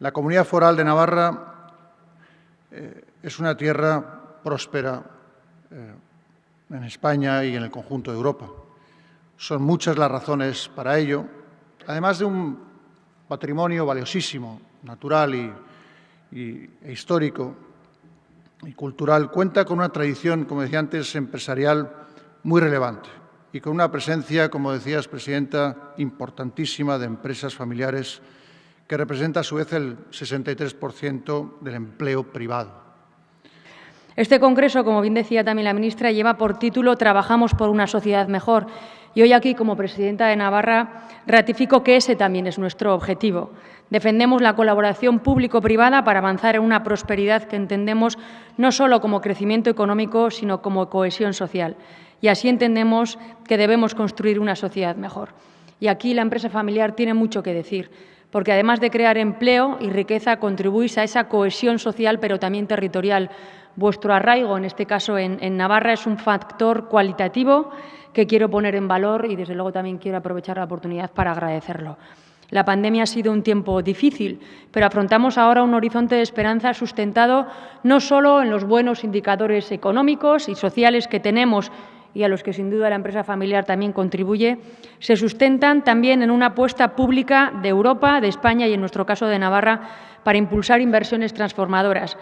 La comunidad foral de Navarra eh, es una tierra próspera eh, en España y en el conjunto de Europa. Son muchas las razones para ello, además de un patrimonio valiosísimo, natural y, e histórico y cultural, cuenta con una tradición, como decía antes, empresarial muy relevante y con una presencia, como decías, Presidenta, importantísima de empresas familiares que representa a su vez el 63% del empleo privado. Este Congreso, como bien decía también la ministra, lleva por título Trabajamos por una sociedad mejor. Y hoy aquí, como presidenta de Navarra, ratifico que ese también es nuestro objetivo. Defendemos la colaboración público-privada para avanzar en una prosperidad que entendemos no solo como crecimiento económico, sino como cohesión social. Y así entendemos que debemos construir una sociedad mejor. Y aquí la empresa familiar tiene mucho que decir, porque además de crear empleo y riqueza, contribuís a esa cohesión social, pero también territorial. Vuestro arraigo, en este caso en, en Navarra, es un factor cualitativo que quiero poner en valor y, desde luego, también quiero aprovechar la oportunidad para agradecerlo. La pandemia ha sido un tiempo difícil, pero afrontamos ahora un horizonte de esperanza sustentado no solo en los buenos indicadores económicos y sociales que tenemos y a los que sin duda la empresa familiar también contribuye, se sustentan también en una apuesta pública de Europa, de España y, en nuestro caso, de Navarra, para impulsar inversiones transformadoras.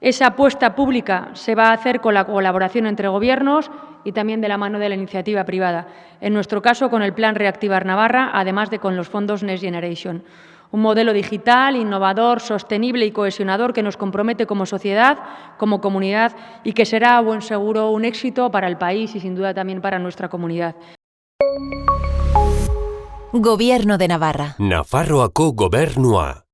Esa apuesta pública se va a hacer con la colaboración entre gobiernos y también de la mano de la iniciativa privada. En nuestro caso, con el Plan Reactivar Navarra, además de con los fondos Next Generation. Un modelo digital, innovador, sostenible y cohesionador que nos compromete como sociedad, como comunidad y que será, buen seguro, un éxito para el país y sin duda también para nuestra comunidad. Gobierno de Navarra. Nafarroako gobernua.